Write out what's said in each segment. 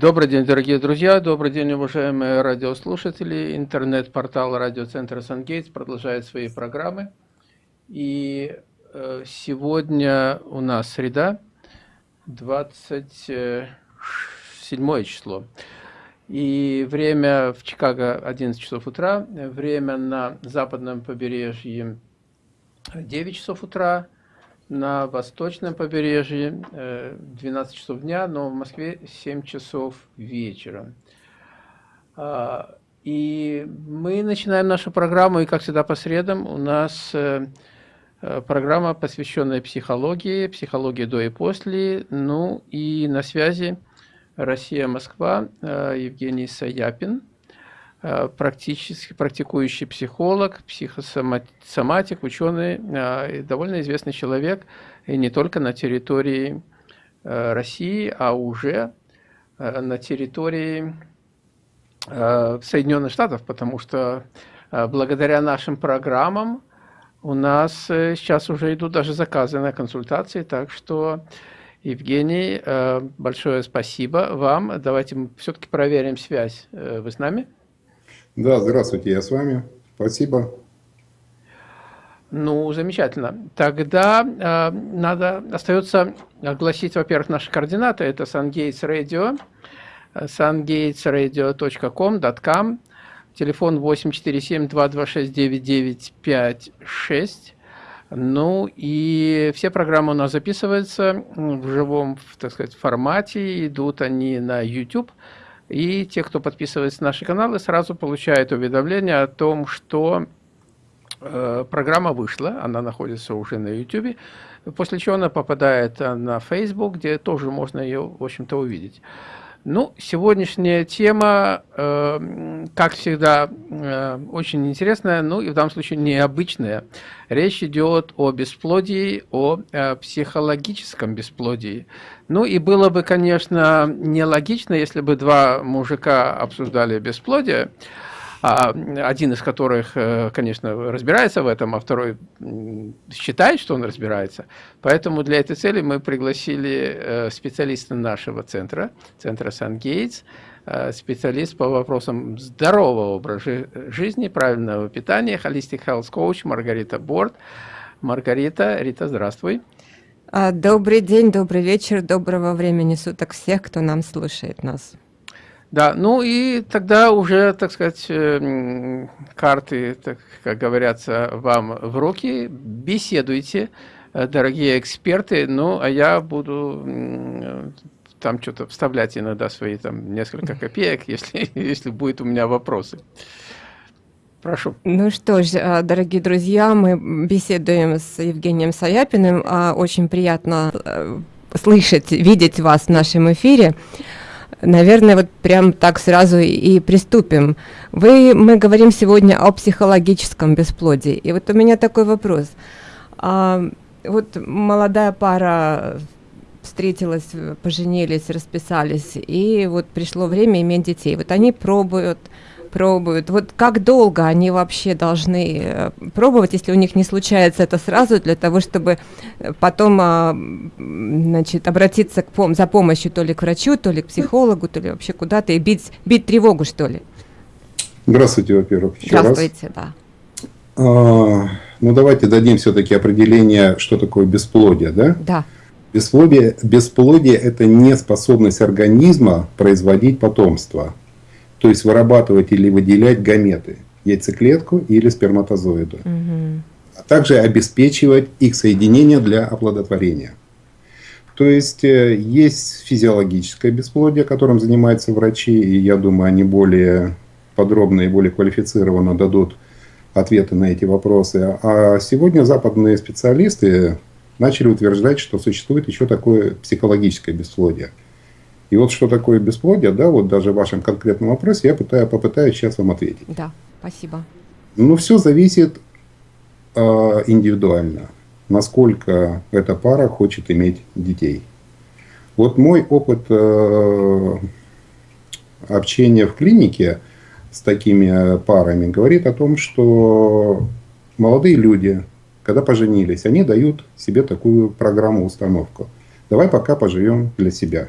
Добрый день, дорогие друзья, добрый день, уважаемые радиослушатели. Интернет-портал радиоцентра Сангейтс продолжает свои программы. И э, сегодня у нас среда, 27 число. И время в Чикаго 11 часов утра, время на западном побережье 9 часов утра, на восточном побережье 12 э, часов дня, но в Москве 7 часов вечера. А, и мы начинаем нашу программу, и как всегда по средам у нас э, э, программа, посвященная психологии, психологии до и после, ну и на связи Россия-Москва Евгений Саяпин – практически практикующий психолог, психосоматик, ученый, э, довольно известный человек, и не только на территории э, России, а уже на территории Соединенных Штатов, потому что благодаря нашим программам у нас сейчас уже идут даже заказы на консультации, так что, Евгений, большое спасибо вам. Давайте мы все-таки проверим связь. Вы с нами? Да, здравствуйте, я с вами. Спасибо. Ну, замечательно. Тогда э, надо, остается огласить, во-первых, наши координаты. Это SunGates Radio, sungatesradio.com, телефон 847-226-9956. Ну и все программы у нас записываются в живом, так сказать, формате, идут они на YouTube. И те, кто подписывается на наши каналы, сразу получают уведомление о том, что э, программа вышла, она находится уже на YouTube, после чего она попадает на Facebook, где тоже можно ее, в общем-то, увидеть. Ну, сегодняшняя тема, э, как всегда, э, очень интересная, ну и в данном случае необычная. Речь идет о бесплодии, о э, психологическом бесплодии. Ну и было бы, конечно, нелогично, если бы два мужика обсуждали бесплодие, один из которых, э, конечно, разбирается в этом, а второй считает, что он разбирается. Поэтому для этой цели мы пригласили э, специалиста нашего центра, центра Сан-Гейтс, э, специалист по вопросам здорового образа жизни, правильного питания, Holistic Health Coach Маргарита Борт. Маргарита, Рита, здравствуй. А, добрый день, добрый вечер, доброго времени суток всех, кто нам слушает нас. Да, ну и тогда уже, так сказать, э, карты, так, как говорятся, вам в руки. Беседуйте, э, дорогие эксперты. Ну, а я буду там что-то вставлять иногда свои там несколько копеек, если, если будет у меня вопросы. Прошу. Ну что ж, дорогие друзья, мы беседуем с Евгением Саяпиным. А, очень приятно э, слышать, видеть вас в нашем эфире. Наверное, вот прям так сразу и приступим. Вы, мы говорим сегодня о психологическом бесплодии. И вот у меня такой вопрос. А, вот молодая пара встретилась, поженились, расписались, и вот пришло время иметь детей. Вот они пробуют, пробуют. Вот как долго они вообще должны э, пробовать, если у них не случается это сразу, для того, чтобы э, потом а, значит, обратиться к пом за помощью то ли к врачу, то ли к психологу, то ли вообще куда-то и бить, бить тревогу, что ли? Здравствуйте, во-первых. Здравствуйте, раз. да. А, ну, давайте дадим все-таки определение, что такое бесплодие, да? Да. Бесплодие, бесплодие – это неспособность организма производить потомство то есть вырабатывать или выделять гаметы, яйцеклетку или сперматозоиды, угу. а также обеспечивать их соединение для оплодотворения. То есть э, есть физиологическое бесплодие, которым занимаются врачи, и я думаю, они более подробно и более квалифицированно дадут ответы на эти вопросы. А сегодня западные специалисты начали утверждать, что существует еще такое психологическое бесплодие – и вот что такое бесплодие, да, вот даже в вашем конкретном вопросе я пытаю, попытаюсь сейчас вам ответить. Да, спасибо. Ну, все зависит э, индивидуально, насколько эта пара хочет иметь детей. Вот мой опыт э, общения в клинике с такими парами говорит о том, что молодые люди, когда поженились, они дают себе такую программу, установку. Давай пока поживем для себя.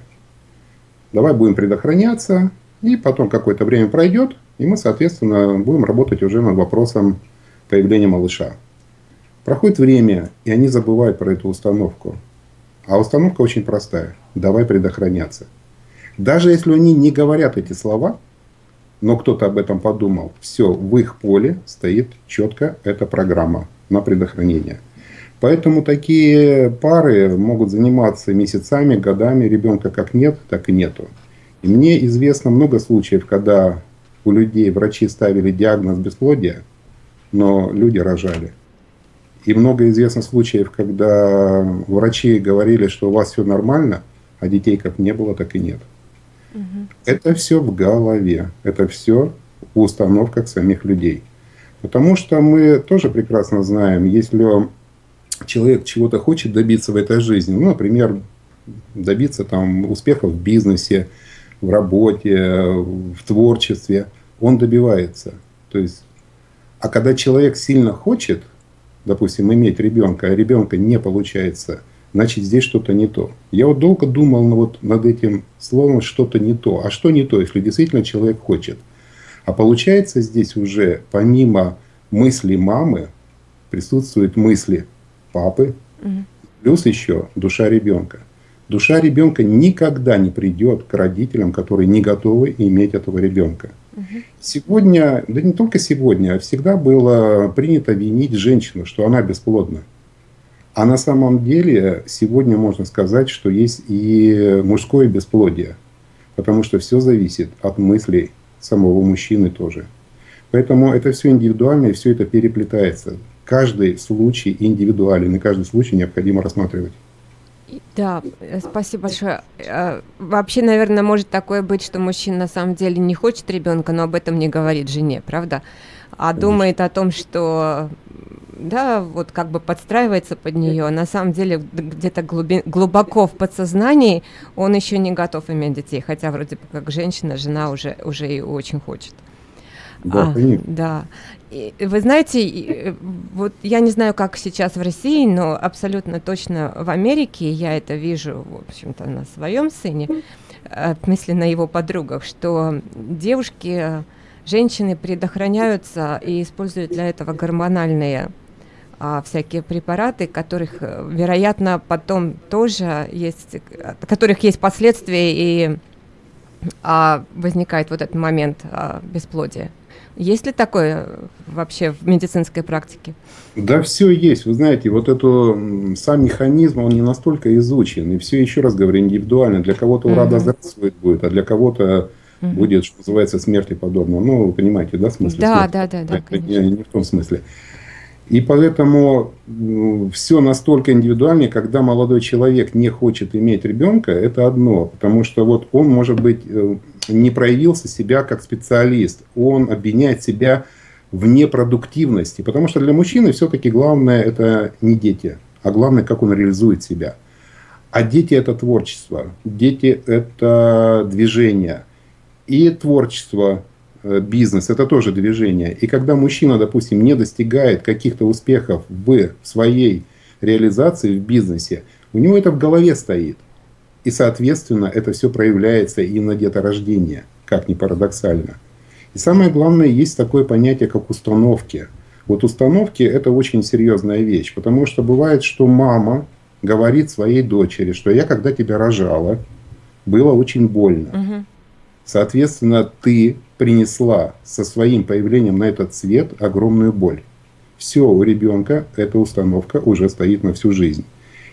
Давай будем предохраняться, и потом какое-то время пройдет, и мы, соответственно, будем работать уже над вопросом появления малыша. Проходит время, и они забывают про эту установку. А установка очень простая. Давай предохраняться. Даже если они не говорят эти слова, но кто-то об этом подумал, все, в их поле стоит четко эта программа на предохранение. Поэтому такие пары могут заниматься месяцами, годами, ребенка как нет, так и нету. И мне известно много случаев, когда у людей врачи ставили диагноз бесплодия, но люди рожали. И много известно случаев, когда врачи говорили, что у вас все нормально, а детей как не было, так и нет. Угу. Это все в голове, это все в установках самих людей. Потому что мы тоже прекрасно знаем, если человек чего-то хочет добиться в этой жизни, ну, например, добиться там успеха в бизнесе, в работе, в творчестве, он добивается. То есть, а когда человек сильно хочет, допустим, иметь ребенка, а ребенка не получается, значит здесь что-то не то. Я вот долго думал вот над этим словом что-то не то. А что не то, если действительно человек хочет? А получается здесь уже помимо мысли мамы присутствуют мысли папы, угу. плюс еще душа ребенка. Душа ребенка никогда не придет к родителям, которые не готовы иметь этого ребенка. Сегодня, да не только сегодня, а всегда было принято винить женщину, что она бесплодна. А на самом деле сегодня можно сказать, что есть и мужское бесплодие. Потому что все зависит от мыслей самого мужчины тоже. Поэтому это все индивидуально и все это переплетается. Каждый случай индивидуален, и каждый случай необходимо рассматривать. Да, э, спасибо большое. Э, вообще, наверное, может такое быть, что мужчина на самом деле не хочет ребенка, но об этом не говорит жене, правда? А Конечно. думает о том, что да, вот как бы подстраивается под нее. А на самом деле где-то глуби- глубоко в подсознании он еще не готов иметь детей, хотя вроде бы как женщина, жена уже уже и очень хочет. Да, а, да. Вы знаете, э, вот я не знаю, как сейчас в России, но абсолютно точно в Америке я это вижу, в общем-то, на своем сыне, э, в смысле на его подругах, что девушки, женщины предохраняются и используют для этого гормональные а, всякие препараты, которых, э, вероятно, потом тоже есть, которых есть последствия и а, возникает вот этот момент а, бесплодия. Есть ли такое вообще в медицинской практике? Да, все есть. Вы знаете, вот это сам механизм, он не настолько изучен. И все, еще раз говорю, индивидуально. Для кого-то ура угу. здравствует будет, а для кого-то угу. будет, что называется, смерти подобно. Ну, вы понимаете, да, смысл? Да, да, да, да. Не, не в том смысле. И поэтому все настолько индивидуально, когда молодой человек не хочет иметь ребенка, это одно. Потому что вот он, может быть, э, не проявился себя как специалист. Он обвиняет себя в непродуктивности. Потому что для мужчины все-таки главное это не дети, а главное, как он реализует себя. А дети это творчество, дети это движение. И творчество Э, бизнес, это тоже движение. И когда мужчина, допустим, не достигает каких-то успехов в своей реализации в бизнесе, у него это в голове стоит. И, соответственно, это все проявляется и на деторождение, как ни парадоксально. И самое главное, есть такое понятие, как установки. Вот установки – это очень серьезная вещь, потому что бывает, что мама говорит своей дочери, что я, когда тебя рожала, было очень больно. Угу. Соответственно, ты принесла со своим появлением на этот свет огромную боль. Все, у ребенка эта установка уже стоит на всю жизнь.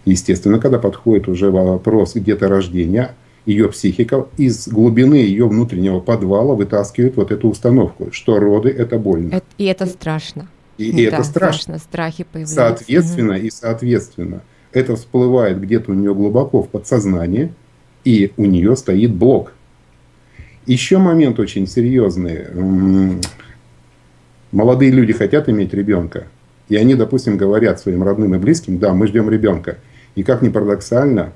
Естественно, когда подходит уже вопрос где-то рождения, ее психика из глубины ее внутреннего подвала вытаскивает вот эту установку, что роды – это больно. И это страшно. И, и да, это страшно. страшно. Страхи появляются. Соответственно, угу. и соответственно, это всплывает где-то у нее глубоко в подсознании, и у нее стоит блок. Еще момент очень серьезный. Молодые люди хотят иметь ребенка. И они, допустим, говорят своим родным и близким, да, мы ждем ребенка. И как ни парадоксально,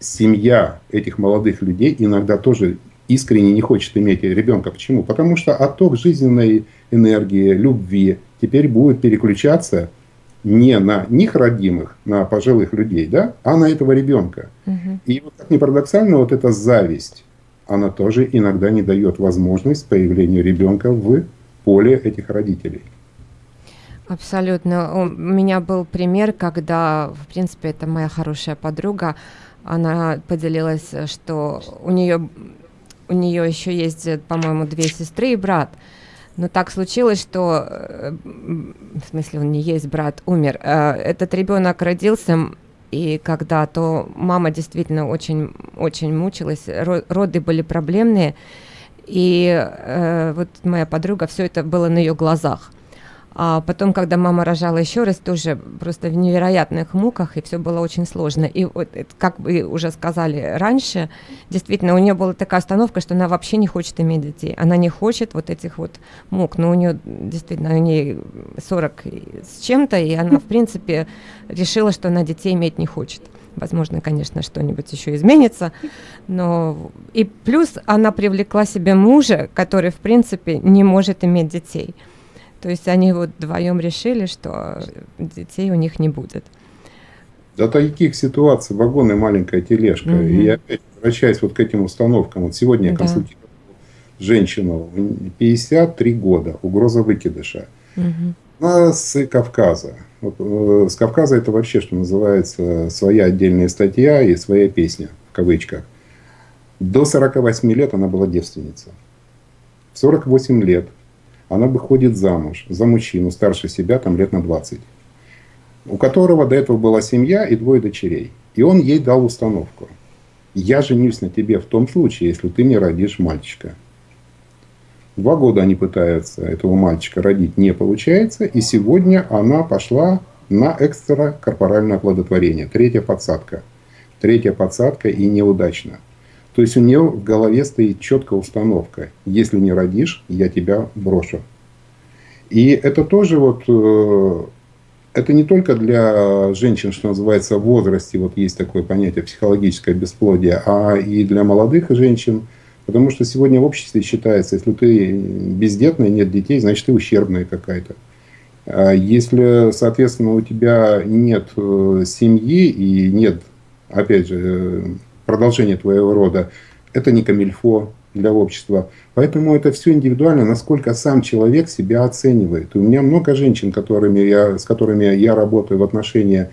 семья этих молодых людей иногда тоже искренне не хочет иметь ребенка. Почему? Потому что отток жизненной энергии, любви теперь будет переключаться не на них родимых, на пожилых людей, да, а на этого ребенка. Угу. И вот как ни парадоксально, вот эта зависть, она тоже иногда не дает возможность появлению ребенка в поле этих родителей. Абсолютно. У меня был пример, когда, в принципе, это моя хорошая подруга, она поделилась, что у нее у нее еще есть, по-моему, две сестры и брат. Но так случилось, что, э, в смысле, он не есть брат, умер. Э, этот ребенок родился, и когда то мама действительно очень, очень мучилась, роды были проблемные, и э, вот моя подруга, все это было на ее глазах. А потом, когда мама рожала еще раз, тоже просто в невероятных муках, и все было очень сложно. И вот, как вы уже сказали раньше, действительно, у нее была такая остановка, что она вообще не хочет иметь детей. Она не хочет вот этих вот мук. Но у нее действительно, у нее 40 с чем-то, и она, в принципе, решила, что она детей иметь не хочет. Возможно, конечно, что-нибудь еще изменится, но и плюс она привлекла себе мужа, который, в принципе, не может иметь детей. То есть они вот вдвоем решили, что детей у них не будет. До таких ситуаций вагон и маленькая тележка. Угу. И я опять возвращаюсь вот к этим установкам. Вот сегодня я консультировал женщину, 53 года, угроза выкидыша. Угу. Она с Кавказа. Вот, э, с Кавказа это вообще, что называется, своя отдельная статья и своя песня, в кавычках. До 48 лет она была девственница. В 48 лет она выходит замуж за мужчину старше себя, там лет на 20, у которого до этого была семья и двое дочерей. И он ей дал установку. Я женюсь на тебе в том случае, если ты мне родишь мальчика. Два года они пытаются этого мальчика родить, не получается. И сегодня она пошла на экстракорпоральное оплодотворение. Третья подсадка. Третья подсадка и неудачно. То есть у нее в голове стоит четкая установка. Если не родишь, я тебя брошу. И это тоже вот, э, это не только для женщин, что называется, в возрасте, вот есть такое понятие психологическое бесплодие, а и для молодых женщин. Потому что сегодня в обществе считается, если ты бездетная, нет детей, значит ты ущербная какая-то. А если, соответственно, у тебя нет э, семьи и нет, опять же, продолжение твоего рода, это не камильфо для общества. Поэтому это все индивидуально, насколько сам человек себя оценивает. И у меня много женщин, которыми я, с которыми я работаю в отношении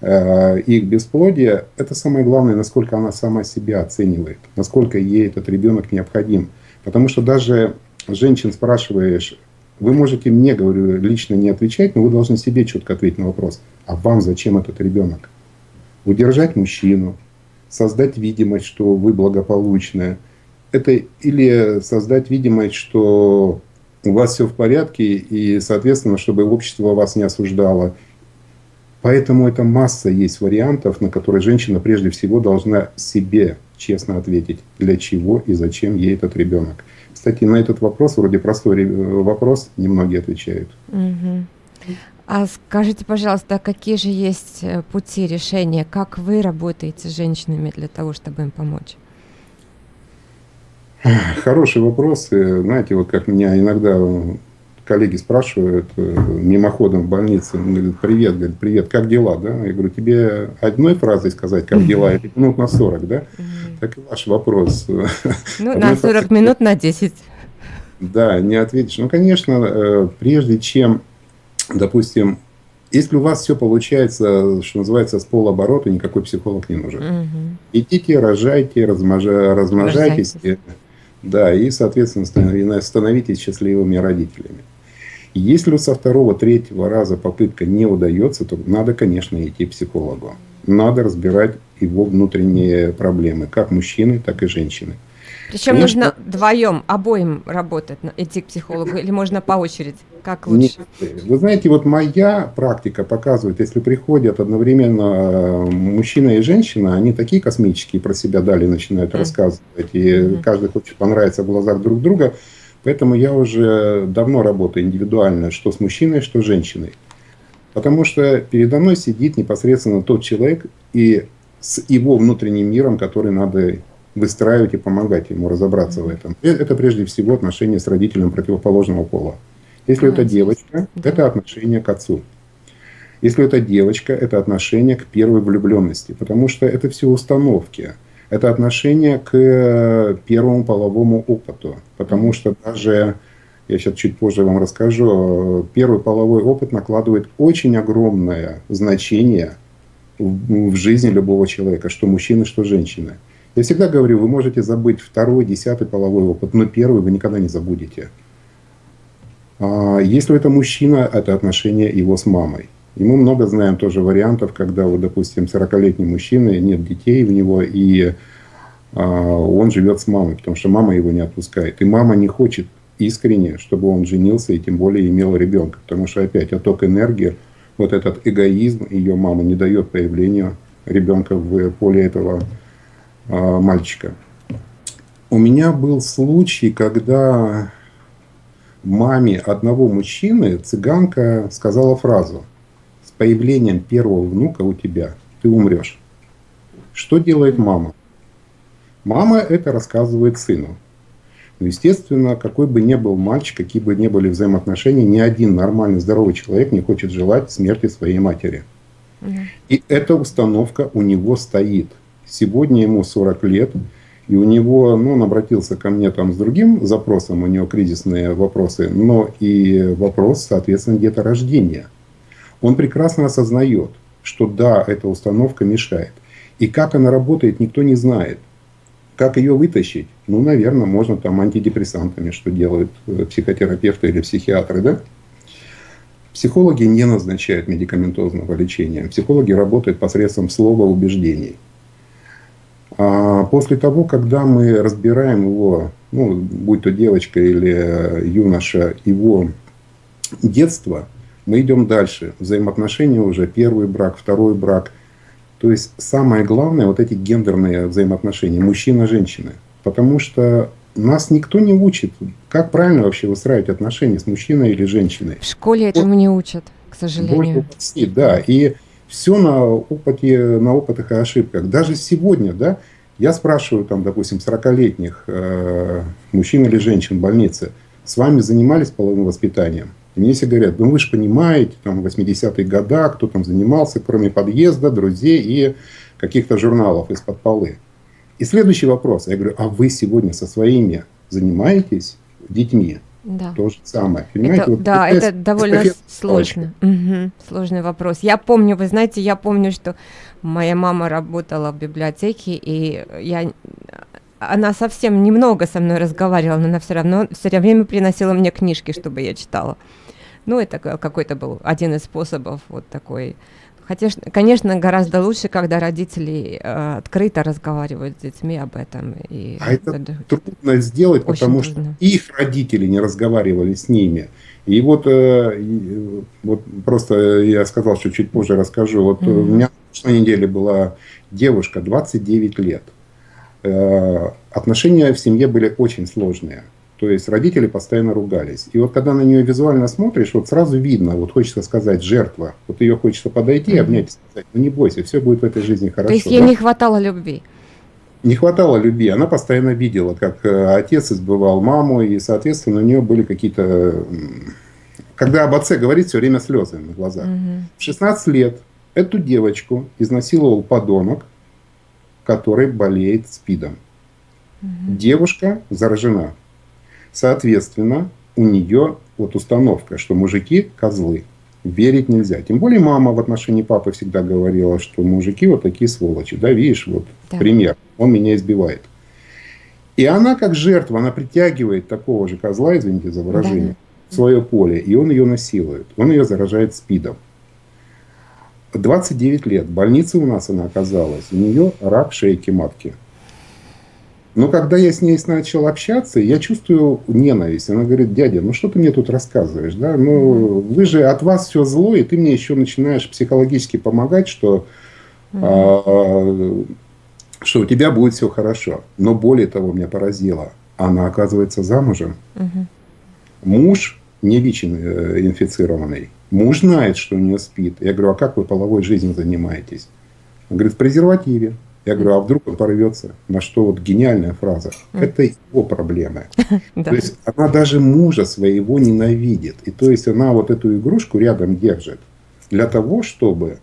э, их бесплодия. Это самое главное, насколько она сама себя оценивает, насколько ей этот ребенок необходим. Потому что даже женщин спрашиваешь, вы можете мне, говорю, лично не отвечать, но вы должны себе четко ответить на вопрос, а вам зачем этот ребенок? Удержать мужчину, создать видимость, что вы благополучная. Это или создать видимость, что у вас все в порядке, и, соответственно, чтобы общество вас не осуждало. Поэтому это масса есть вариантов, на которые женщина прежде всего должна себе честно ответить, для чего и зачем ей этот ребенок. Кстати, на этот вопрос, вроде простой вопрос, немногие отвечают. Угу. А скажите, пожалуйста, какие же есть э, пути решения? Как вы работаете с женщинами для того, чтобы им помочь? Хороший вопрос. Знаете, вот как меня иногда коллеги спрашивают э, мимоходом в больнице, говорят, привет, говорит, привет, как дела, да? Я говорю, тебе одной фразой сказать, как дела, или минут на 40, да? Так и ваш вопрос. Ну, на 40 минут на 10. Да, не ответишь. Ну, конечно, э, прежде чем допустим, если у вас все получается, что называется, с полоборота, никакой психолог не нужен. Угу. Идите, рожайте, размножа, размножайтесь. И, да, и, соответственно, становитесь счастливыми родителями. Если со второго, третьего раза попытка не удается, то надо, конечно, идти к психологу. Надо разбирать его внутренние проблемы, как мужчины, так и женщины. Причем Конечно, нужно вдвоем, обоим работать, идти к психологу, или можно по очереди? Как лучше? Нет. Вы знаете, вот моя практика показывает, если приходят одновременно э, мужчина и женщина, они такие космические про себя дали, начинают mm. рассказывать, и mm. каждый хочет понравиться в глазах друг друга. Поэтому я уже давно работаю индивидуально, что с мужчиной, что с женщиной. Потому что передо мной сидит непосредственно тот человек и с его внутренним миром, который надо выстраивать и помогать ему разобраться в этом. Это прежде всего отношения с родителем противоположного пола. Если это девочка, это отношение к отцу. Если это девочка, это отношение к первой влюбленности, потому что это все установки. Это отношение к первому половому опыту. Потому что даже, я сейчас чуть позже вам расскажу, первый половой опыт накладывает очень огромное значение в, в жизни любого человека, что мужчины, что женщины. Я всегда говорю, вы можете забыть второй, десятый половой опыт, но первый вы никогда не забудете. А если это мужчина, это отношение его с мамой. И мы много знаем тоже вариантов, когда, вот, допустим, 40-летний мужчина, нет детей у него, и а, он живет с мамой, потому что мама его не отпускает. И мама не хочет искренне, чтобы он женился и тем более имел ребенка. Потому что опять отток энергии, вот этот эгоизм ее мамы не дает появлению ребенка в поле этого мальчика. У меня был случай, когда маме одного мужчины цыганка сказала фразу «С появлением первого внука у тебя ты умрешь». Что делает мама? Мама это рассказывает сыну. Ну, естественно, какой бы ни был мальчик, какие бы ни были взаимоотношения, ни один нормальный, здоровый человек не хочет желать смерти своей матери. И эта установка у него стоит. Сегодня ему 40 лет, и у него, ну, он обратился ко мне там с другим запросом, у него кризисные вопросы, но и вопрос, соответственно, где-то рождения. Он прекрасно осознает, что да, эта установка мешает. И как она работает, никто не знает. Как ее вытащить? Ну, наверное, можно там антидепрессантами, что делают э, психотерапевты или психиатры, да? Психологи не назначают медикаментозного лечения. Психологи работают посредством слова убеждений. А после того, когда мы разбираем его, ну, будь то девочка или юноша, его детство, мы идем дальше. Взаимоотношения уже, первый брак, второй брак. То есть самое главное, вот эти гендерные взаимоотношения, мужчина-женщина. Потому что нас никто не учит, как правильно вообще выстраивать отношения с мужчиной или женщиной. В школе этому не учат, к сожалению. да, и все на опыте, на опытах и ошибках. Даже сегодня, да, я спрашиваю, там, допустим, 40-летних э, мужчин или женщин в больнице, с вами занимались половым воспитанием? И мне все говорят, ну вы же понимаете, там, 80-е годы, кто там занимался, кроме подъезда, друзей и каких-то журналов из-под полы. И следующий вопрос. Я говорю, а вы сегодня со своими занимаетесь детьми? Да. То же самое. Понимаете? Это, вот да, это довольно сложно. Угу, сложный вопрос. Я помню, вы знаете, я помню, что моя мама работала в библиотеке, и я она совсем немного со мной разговаривала, но она все равно все время приносила мне книжки, чтобы я читала. Ну, это какой-то был один из способов вот такой Хотя, конечно, гораздо лучше, когда родители э, открыто разговаривают с детьми об этом. И а это, это трудно сделать, потому трудно. что их родители не разговаривали с ними. И вот, э, вот просто я сказал, что чуть позже расскажу. Вот mm-hmm. у меня на прошлой неделе была девушка, 29 лет. Э, отношения в семье были очень сложные. То есть родители постоянно ругались. И вот когда на нее визуально смотришь, вот сразу видно, вот хочется сказать, жертва. Вот ее хочется подойти, mm-hmm. обнять и сказать, ну не бойся, все будет в этой жизни хорошо. То есть ей да? не хватало любви? Не хватало любви. Она постоянно видела, как э, отец избывал маму, и, соответственно, у нее были какие-то... Когда об отце говорит, все время слезы на глазах. Mm-hmm. В 16 лет эту девочку изнасиловал подонок, который болеет СПИДом. Mm-hmm. Девушка заражена. Соответственно, у нее вот установка, что мужики – козлы. Верить нельзя. Тем более мама в отношении папы всегда говорила, что мужики вот такие сволочи. Да, видишь, вот да. пример. Он меня избивает. И она как жертва, она притягивает такого же козла, извините за выражение, да. в свое поле. И он ее насилует. Он ее заражает спидом. 29 лет. В больнице у нас она оказалась. У нее рак шейки матки. Но когда я с ней начал общаться, я чувствую ненависть. Она говорит, дядя, ну что ты мне тут рассказываешь? Да? Ну, вы же от вас все зло, и ты мне еще начинаешь психологически помогать, что, а, что у тебя будет все хорошо. Но более того, меня поразило, она оказывается замужем. Муж не ВИЧ-инфицированный. Муж знает, что у нее спит. Я говорю, а как вы половой жизнью занимаетесь? Он говорит, в презервативе. Я говорю, а вдруг он порвется? На что вот гениальная фраза. Это его проблемы. То есть она даже мужа своего ненавидит. И то есть она вот эту игрушку рядом держит для того, чтобы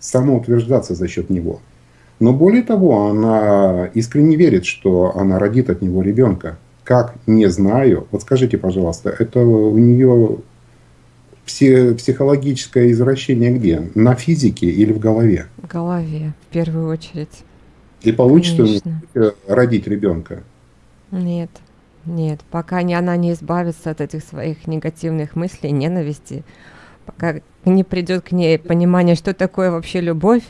самоутверждаться за счет него. Но более того, она искренне верит, что она родит от него ребенка. Как, не знаю. Вот скажите, пожалуйста, это у нее психологическое извращение где? На физике или в голове? В голове, в первую очередь. И получится Конечно. родить ребенка? Нет, нет. Пока не, она не избавится от этих своих негативных мыслей, ненависти, пока не придет к ней понимание, что такое вообще любовь,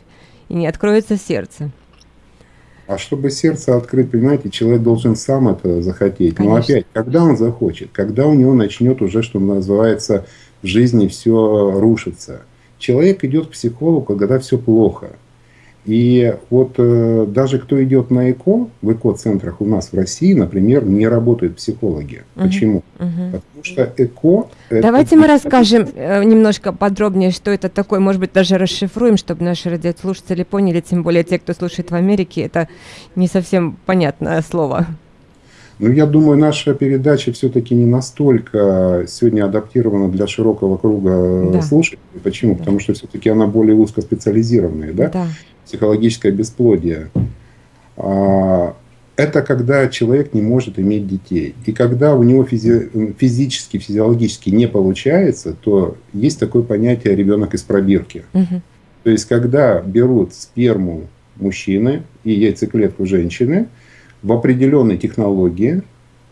и не откроется сердце. А чтобы сердце открыть, понимаете, человек должен сам это захотеть. Конечно. Но опять, когда он захочет, когда у него начнет уже, что называется, в жизни все рушится. Человек идет к психологу, когда все плохо. И вот э, даже кто идет на ЭКО, в ЭКО-центрах у нас в России, например, не работают психологи. Угу. Почему? Угу. Потому что ЭКО... Давайте это... мы расскажем э, немножко подробнее, что это такое. Может быть, даже расшифруем, чтобы наши радиослушатели поняли, тем более те, кто слушает в Америке, это не совсем понятное слово. Ну, я думаю, наша передача все-таки не настолько сегодня адаптирована для широкого круга да. слушателей. Почему? Да. Потому что все-таки она более узкоспециализированная, да? да. Психологическое бесплодие. А, это когда человек не может иметь детей. И когда у него физи физически, физиологически не получается, то есть такое понятие ребенок из пробирки. Угу. То есть, когда берут сперму мужчины и яйцеклетку женщины – в определенной технологии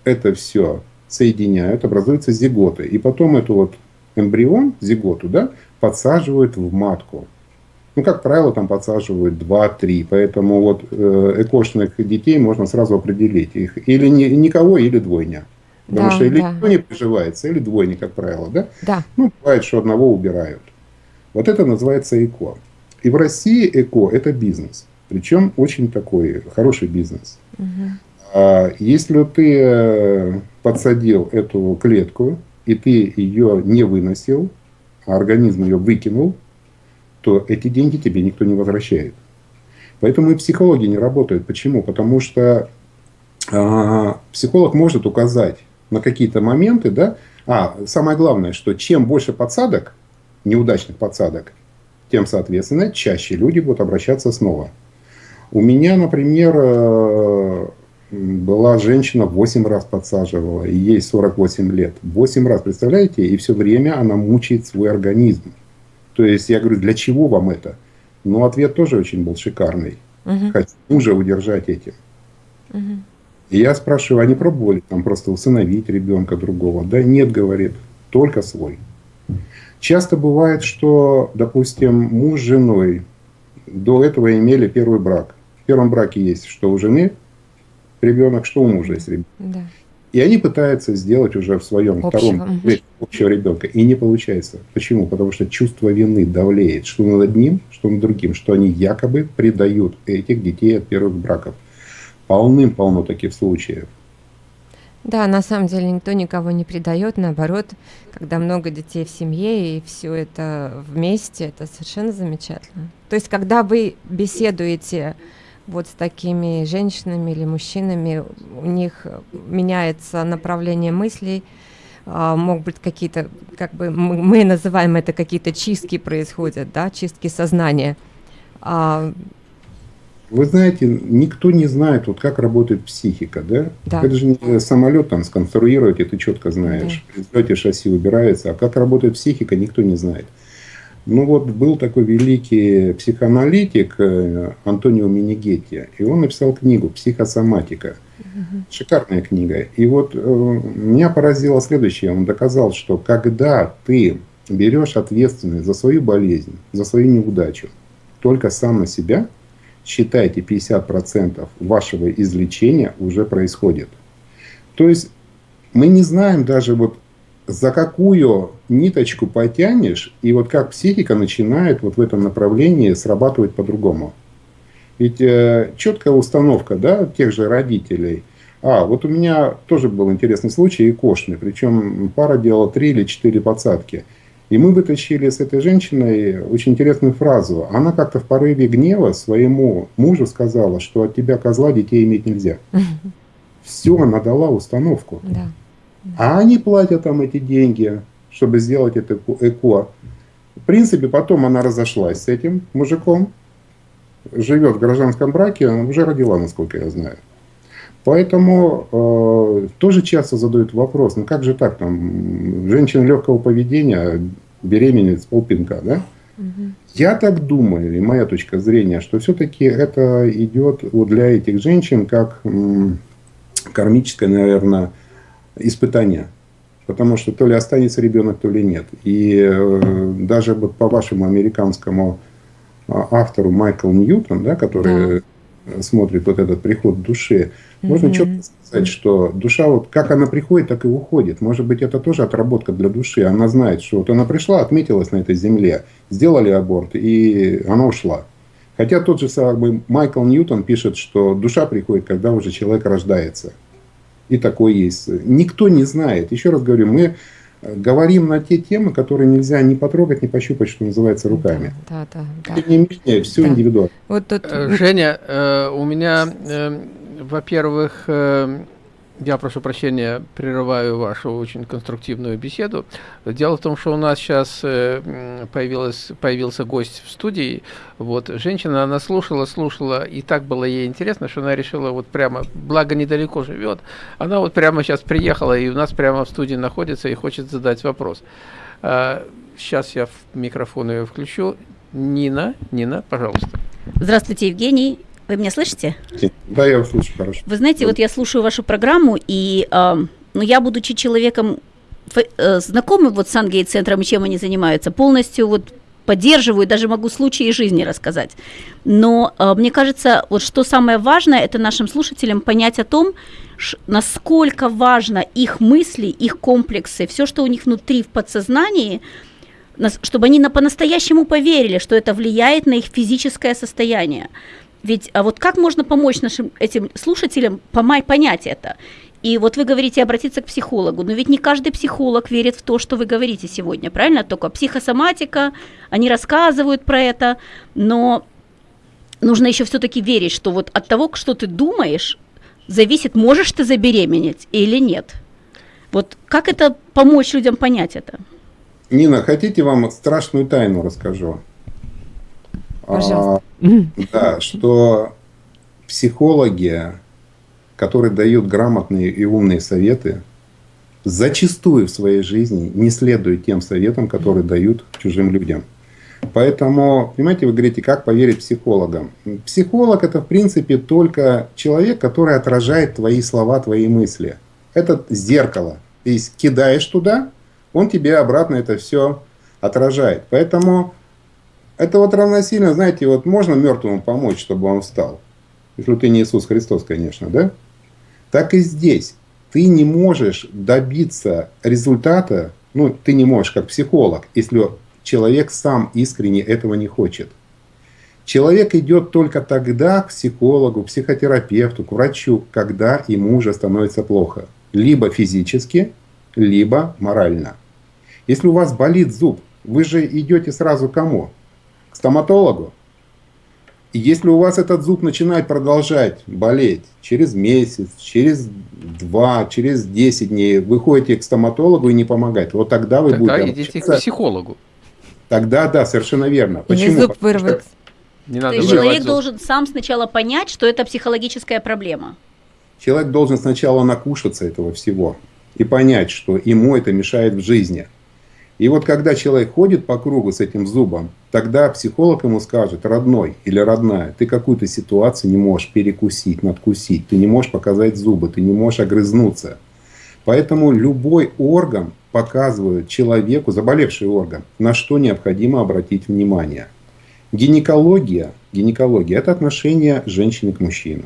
это все соединяют, образуются зиготы. И потом эту вот эмбрион, зиготу, да, подсаживают в матку. Ну, как правило, там подсаживают 2-3, поэтому вот э, экошных детей можно сразу определить. Их или ни, никого, или двойня. Потому да, что или да. никто не приживается, или двойня, как правило, да? Да. Ну, бывает, что одного убирают. Вот это называется ЭКО. И в России ЭКО – это бизнес. Причем очень такой хороший бизнес. А если ты э, подсадил эту клетку, и ты ее не выносил, а организм ее выкинул, то эти деньги тебе никто не возвращает. Поэтому и психологи не работают. Почему? Потому что а, психолог может указать на какие-то моменты, да, а самое главное, что чем больше подсадок, неудачных подсадок, тем, соответственно, чаще люди будут обращаться снова. У меня, например, э, была женщина, 8 раз подсаживала, и ей 48 лет. 8 раз, представляете? И все время она мучает свой организм. То есть я говорю, для чего вам это? Но ответ тоже очень был шикарный. Угу. Хочу мужа удержать этим. Угу. И я спрашиваю, они пробовали там просто усыновить ребенка другого? Да нет, говорит, только свой. Часто бывает, что, допустим, муж с женой до этого имели первый брак первом браке есть, что у жены ребенок, что у мужа есть ребенок. Да. И они пытаются сделать уже в своем общего. втором общего ребенка. И не получается. Почему? Потому что чувство вины давлеет, что над одним, что над другим, что они якобы предают этих детей от первых браков. Полным-полно таких случаев. Да, на самом деле никто никого не предает, наоборот, когда много детей в семье и все это вместе, это совершенно замечательно. То есть, когда вы беседуете вот с такими женщинами или мужчинами, у них меняется направление мыслей, а, могут быть какие-то, как бы мы называем это какие-то чистки происходят, да, чистки сознания. А, Вы знаете, никто не знает, вот как работает психика, да? да. Это же не самолет там сконструировать, и ты четко знаешь. Да. шасси убирается, а как работает психика, никто не знает. Ну вот был такой великий психоаналитик э, Антонио Минигетти, и он написал книгу «Психосоматика». Шикарная книга. И вот э, меня поразило следующее. Он доказал, что когда ты берешь ответственность за свою болезнь, за свою неудачу, только сам на себя, считайте 50% вашего излечения уже происходит. То есть мы не знаем даже вот за какую ниточку потянешь, и вот как психика начинает вот в этом направлении срабатывать по-другому. Ведь э, четкая установка да, тех же родителей. А, вот у меня тоже был интересный случай, и кошный, причем пара делала три или четыре подсадки. И мы вытащили с этой женщиной очень интересную фразу. Она как-то в порыве гнева своему мужу сказала, что от тебя, козла, детей иметь нельзя. Все, она дала установку. Да. А они платят там эти деньги, чтобы сделать это ЭКО. В принципе, потом она разошлась с этим мужиком. живет в гражданском браке, уже родила, насколько я знаю. Поэтому э, тоже часто задают вопрос, ну как же так, там, женщина легкого поведения беременеет с полпинка, да? Угу. Я так думаю, и моя точка зрения, что все-таки это идет вот для этих женщин как м, кармическое, наверное, испытание. Потому что то ли останется ребенок, то ли нет. И э, даже вот по вашему американскому а, автору Майкл Ньютон, да, который да. смотрит вот этот приход души, можно четко сказать, что душа, вот как она приходит, так и уходит. Может быть, это тоже отработка для души. Она знает, что вот она пришла, отметилась на этой земле, сделали аборт, и она ушла. Хотя тот же самый Майкл Ньютон пишет, что душа приходит, когда уже человек рождается. И такое есть. Никто не знает. Еще раз говорю, мы говорим на те темы, которые нельзя ни потрогать, ни пощупать, что называется, руками. Да, да, да. Тем не менее, все да. индивидуально. Вот тут... Э, Женя, э, у меня э, во-первых, э, я прошу прощения, прерываю вашу очень конструктивную беседу. Дело в том, что у нас сейчас э, появилась, появился гость в студии. Вот, женщина, она слушала, слушала, и так было ей интересно, что она решила вот прямо, благо недалеко живет, она вот прямо сейчас приехала и у нас прямо в студии находится и хочет задать вопрос. Сейчас я микрофон ее включу. Нина, Нина, пожалуйста. Здравствуйте, Евгений. Вы меня слышите? Да, я вас слышу хорошо. Вы знаете, вот я слушаю вашу программу, и э, ну, я, будучи человеком э, знакомым вот с Ангей-центром и чем они занимаются, полностью вот поддерживаю, даже могу случаи жизни рассказать. Но э, мне кажется, вот что самое важное, это нашим слушателям понять о том, насколько важно их мысли, их комплексы, все, что у них внутри в подсознании, чтобы они на, по-настоящему поверили, что это влияет на их физическое состояние. Ведь а вот как можно помочь нашим этим слушателям понять это? И вот вы говорите обратиться к психологу, но ведь не каждый психолог верит в то, что вы говорите сегодня, правильно? Только психосоматика, они рассказывают про это, но нужно еще все-таки верить, что вот от того, что ты думаешь, зависит, можешь ты забеременеть или нет. Вот как это помочь людям понять это? Нина, хотите вам страшную тайну расскажу? Пожалуйста. А, да, что психологи, которые дают грамотные и умные советы, зачастую в своей жизни не следуют тем советам, которые дают чужим людям. Поэтому, понимаете, вы говорите, как поверить психологам. Психолог это, в принципе, только человек, который отражает твои слова, твои мысли. Это зеркало. Есть кидаешь туда, он тебе обратно это все отражает. Поэтому это вот равносильно, знаете, вот можно мертвому помочь, чтобы он встал. Если ты не Иисус Христос, конечно, да? Так и здесь. Ты не можешь добиться результата, ну, ты не можешь как психолог, если человек сам искренне этого не хочет. Человек идет только тогда к психологу, психотерапевту, к врачу, когда ему уже становится плохо. Либо физически, либо морально. Если у вас болит зуб, вы же идете сразу кому? Стоматологу. И если у вас этот зуб начинает продолжать болеть через месяц, через два, через 10 дней, вы ходите к стоматологу и не помогает, вот тогда вы тогда будете... Тогда идите к психологу. Тогда, да, совершенно верно. Почему? зуб вырвать. Не надо То есть человек зуб. должен сам сначала понять, что это психологическая проблема. Человек должен сначала накушаться этого всего и понять, что ему это мешает в жизни. И вот когда человек ходит по кругу с этим зубом, тогда психолог ему скажет, родной или родная, ты какую-то ситуацию не можешь перекусить, надкусить, ты не можешь показать зубы, ты не можешь огрызнуться. Поэтому любой орган показывает человеку, заболевший орган, на что необходимо обратить внимание. Гинекология, гинекология – это отношение женщины к мужчине.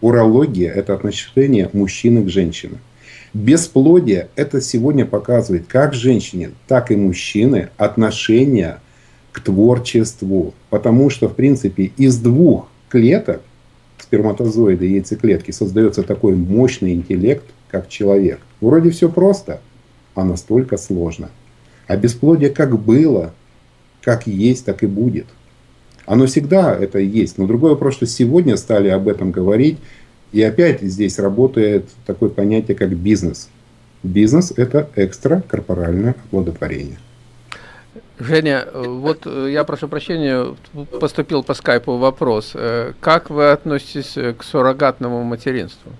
Урология – это отношение мужчины к женщине. Бесплодие – это сегодня показывает как женщине, так и мужчины отношение к творчеству. Потому что, в принципе, из двух клеток, сперматозоида и яйцеклетки, создается такой мощный интеллект, как человек. Вроде все просто, а настолько сложно. А бесплодие как было, как есть, так и будет. Оно всегда это есть. Но другой вопрос, что сегодня стали об этом говорить, и опять здесь работает такое понятие, как бизнес. Бизнес – это экстракорпоральное оплодотворение. Женя, вот я прошу прощения, поступил по скайпу вопрос. Как вы относитесь к суррогатному материнству?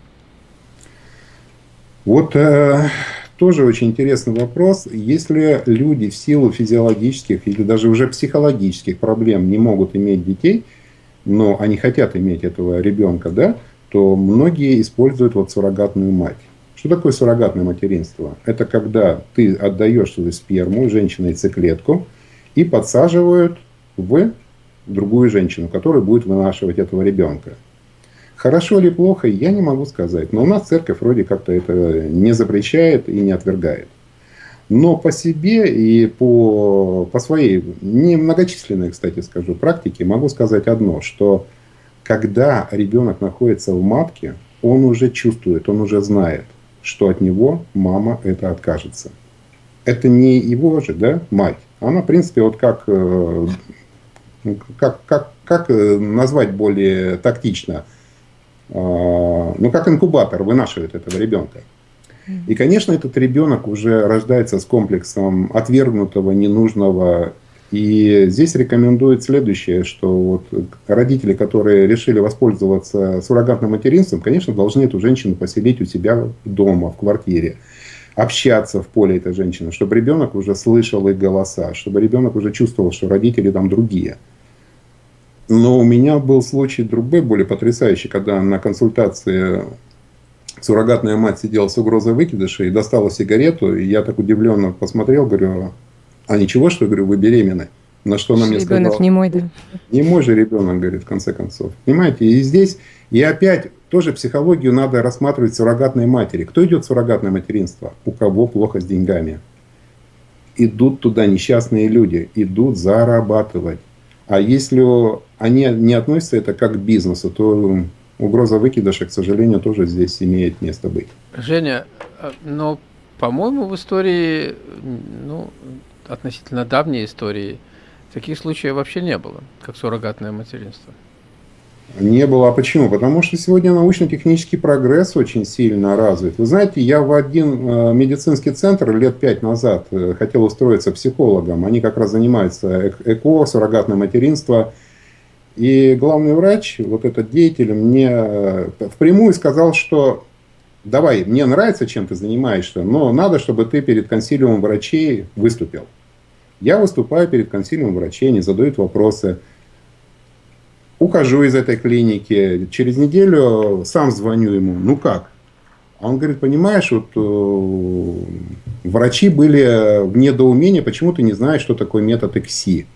Вот э, тоже очень интересный вопрос. Если люди в силу физиологических или даже уже психологических проблем не могут иметь детей, но они хотят иметь этого ребенка, да, то многие используют вот суррогатную мать. Что такое суррогатное материнство? Это когда ты отдаешь свою сперму, женщине яйцеклетку, и подсаживают в другую женщину, которая будет вынашивать этого ребенка. Хорошо или плохо, я не могу сказать. Но у нас церковь вроде как-то это не запрещает и не отвергает. Но по себе и по, по своей немногочисленной, кстати скажу, практике могу сказать одно, что когда ребенок находится в матке, он уже чувствует, он уже знает, что от него мама это откажется. Это не его же, да, мать. Она, в принципе, вот как, э, как, как, как э, назвать более тактично, а, ну, как инкубатор вынашивает этого ребенка. И, конечно, этот ребенок уже рождается с комплексом отвергнутого, ненужного. И здесь рекомендуют следующее, что вот родители, которые решили воспользоваться суррогатным материнством, конечно, должны эту женщину поселить у себя дома, в квартире общаться в поле этой женщины, чтобы ребенок уже слышал их голоса, чтобы ребенок уже чувствовал, что родители там другие. Но у меня был случай другой, более потрясающий, когда на консультации суррогатная мать сидела с угрозой выкидыша и достала сигарету, и я так удивленно посмотрел, говорю, а ничего, что, говорю, вы беременны? На что она мне сказала? Ребенок не мой, да? Не мой же ребенок, говорит, в конце концов. Понимаете, и здесь, и опять, тоже психологию надо рассматривать суррогатной матери. Кто идет в суррогатное материнство? У кого плохо с деньгами? Идут туда несчастные люди, идут зарабатывать. А если они не относятся это как к бизнесу, то угроза выкидыша, к сожалению, тоже здесь имеет место быть. Женя, а, но, по-моему, в истории, ну, относительно давней истории, таких случаев вообще не было, как суррогатное материнство. Не было. А почему? Потому что сегодня научно-технический прогресс очень сильно развит. Вы знаете, я в один э, медицинский центр лет пять назад э, хотел устроиться психологом. Они как раз занимаются ЭКО, суррогатное материнство. И главный врач, вот этот деятель, мне э, впрямую сказал, что давай, мне нравится, чем ты занимаешься, но надо, чтобы ты перед консилиумом врачей выступил. Я выступаю перед консилиумом врачей, они задают вопросы – ухожу из этой клиники, через неделю сам звоню ему, ну как? А он говорит, понимаешь, вот э, врачи были в недоумении, почему ты не знаешь, что такое метод ЭКСИ.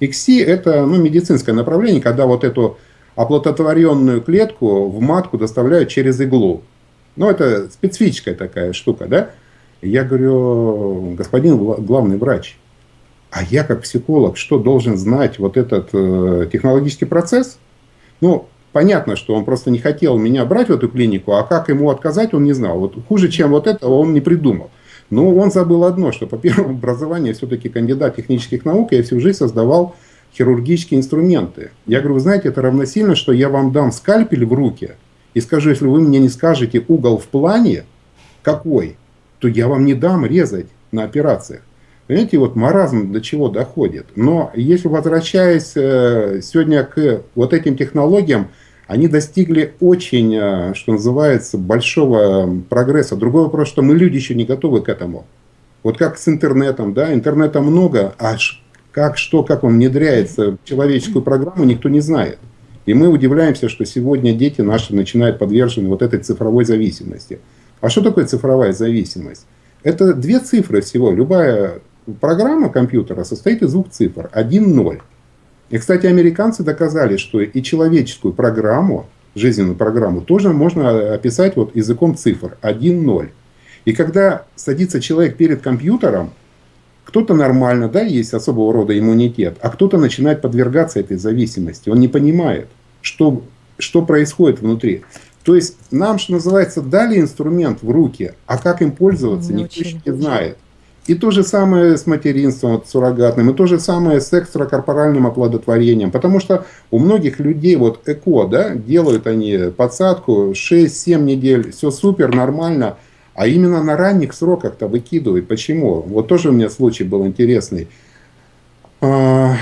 ЭКСИ это ну, медицинское направление, когда вот эту оплодотворенную клетку в матку доставляют через иглу. Ну, это специфическая такая штука, да? Я говорю, господин главный врач, а я как психолог, что должен знать вот этот э, технологический процесс? Ну, понятно, что он просто не хотел меня брать в эту клинику, а как ему отказать, он не знал. Вот хуже, чем вот это, он не придумал. Но он забыл одно, что по первому образованию все-таки кандидат технических наук, я всю жизнь создавал хирургические инструменты. Я говорю, вы знаете, это равносильно, что я вам дам скальпель в руки и скажу, если вы мне не скажете угол в плане, какой, то я вам не дам резать на операциях. Понимаете, вот маразм до чего доходит. Но если возвращаясь э, сегодня к вот этим технологиям, они достигли очень, э, что называется, большого прогресса. Другой вопрос, что мы люди еще не готовы к этому. Вот как с интернетом, да, интернета много, а как, что, как он внедряется в человеческую программу, никто не знает. И мы удивляемся, что сегодня дети наши начинают подвержены вот этой цифровой зависимости. А что такое цифровая зависимость? Это две цифры всего. Любая программа компьютера состоит из двух цифр. 1-0. И, кстати, американцы доказали, что и человеческую программу, жизненную программу, тоже можно описать вот языком цифр. 1-0. И когда садится человек перед компьютером, кто-то нормально, да, есть особого рода иммунитет, а кто-то начинает подвергаться этой зависимости. Он не понимает, что, что происходит внутри. То есть нам, что называется, дали инструмент в руки, а как им пользоваться, не никто не знает. И то же самое с материнством с суррогатным, и то же самое с экстракорпоральным оплодотворением. Потому что у многих людей вот ЭКО, да, делают они подсадку 6-7 недель, все супер, нормально. А именно на ранних сроках-то выкидывают. Почему? Вот тоже у меня случай был интересный. а,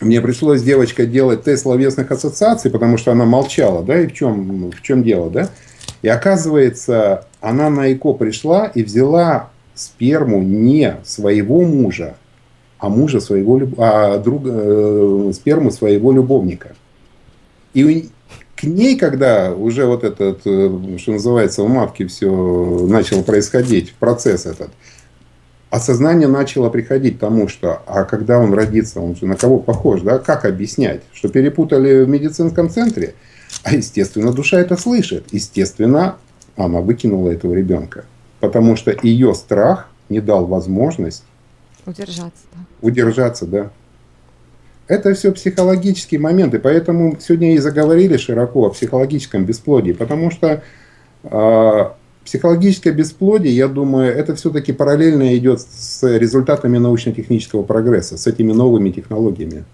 мне пришлось с девочкой делать тест словесных ассоциаций, потому что она молчала, да, и в чем, в чем дело, да? И оказывается, она на ЭКО пришла и взяла сперму не своего мужа, а мужа своего, а друга, э, сперму своего любовника. И к ней, когда уже вот этот, э, что называется, у матки все начало происходить, процесс этот, осознание начало приходить к тому, что, а когда он родится, он же на кого похож, да, как объяснять, что перепутали в медицинском центре, а естественно душа это слышит, естественно она выкинула этого ребенка, потому что ее страх не дал возможность удержаться, да. удержаться, да. Это все психологические моменты, поэтому сегодня и заговорили широко о психологическом бесплодии, потому что э, психологическое бесплодие, я думаю, это все-таки параллельно идет с результатами научно-технического прогресса, с этими новыми технологиями.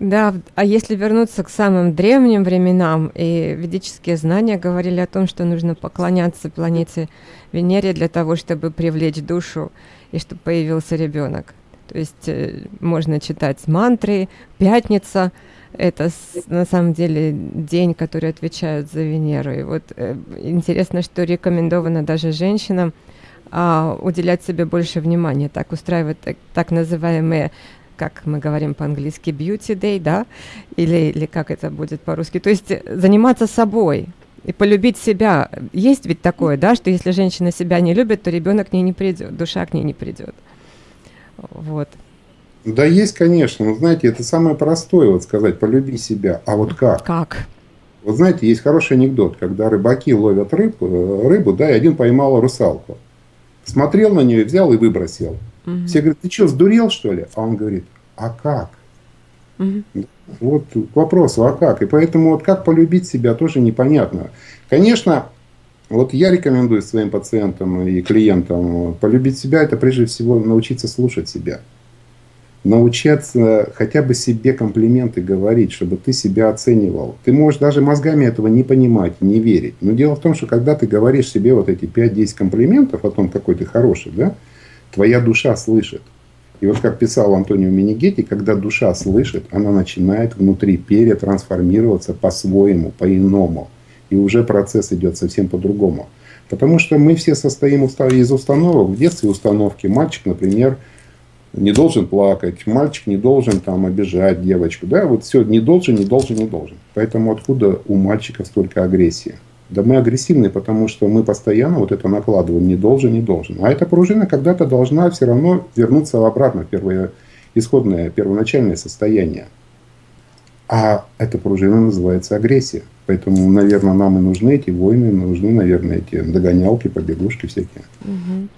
Да, а если вернуться к самым древним временам, и ведические знания говорили о том, что нужно поклоняться планете Венере для того, чтобы привлечь душу и чтобы появился ребенок. То есть э, можно читать мантры, пятница, это на самом деле день, который отвечают за Венеру. И вот э, интересно, что рекомендовано даже женщинам а, уделять себе больше внимания, так устраивать так, так называемые как мы говорим по-английски, beauty day, да, или, или как это будет по-русски, то есть заниматься собой, и полюбить себя. Есть ведь такое, да, что если женщина себя не любит, то ребенок к ней не придет, душа к ней не придет. Вот. Да, есть, конечно. Но знаете, это самое простое, вот сказать, полюби себя. А вот как? Как? Вот знаете, есть хороший анекдот, когда рыбаки ловят рыбу, э, рыбу да, и один поймал русалку. Смотрел на нее, взял и выбросил. Угу. Все говорят, ты что, сдурел, что ли? А он говорит, а как? Угу. Вот к вопросу, а как? И поэтому вот как полюбить себя тоже непонятно. Конечно, вот я рекомендую своим пациентам и клиентам полюбить себя, это прежде всего научиться слушать себя. Научиться хотя бы себе комплименты говорить, чтобы ты себя оценивал. Ты можешь даже мозгами этого не понимать, не верить. Но дело в том, что когда ты говоришь себе вот эти 5-10 комплиментов о том, какой ты хороший, да, твоя душа слышит. И вот как писал Антонио Минигетти, когда душа слышит, она начинает внутри перетрансформироваться по-своему, по-иному. И уже процесс идет совсем по-другому. Потому что мы все состоим из установок. В детстве установки. Мальчик, например, не должен плакать, мальчик не должен там обижать девочку. Да, вот все, не должен, не должен, не должен. Поэтому откуда у мальчиков столько агрессии? Да мы агрессивны, потому что мы постоянно вот это накладываем, не должен, не должен. А эта пружина когда-то должна все равно вернуться обратно в первое исходное, первоначальное состояние. А эта пружина называется агрессия. Поэтому, наверное, нам и нужны эти войны, нужны, наверное, эти догонялки, побегушки всякие. Угу.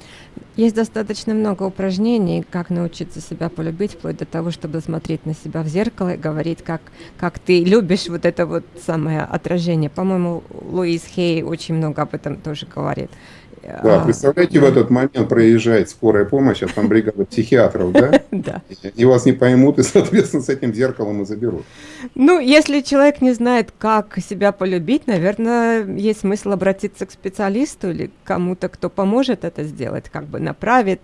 Есть достаточно много упражнений, как научиться себя полюбить, вплоть до того, чтобы смотреть на себя в зеркало и говорить, как, как ты любишь вот это вот самое отражение. По-моему, Луис Хей очень много об этом тоже говорит. Да, а, представляете, в этот момент проезжает скорая помощь, а там бригада психиатров, да? Да. И вас не поймут, и, соответственно, с этим зеркалом и заберут. Ну, если человек не знает, как себя полюбить, наверное, есть смысл обратиться к специалисту или кому-то, кто поможет это сделать, как бы направит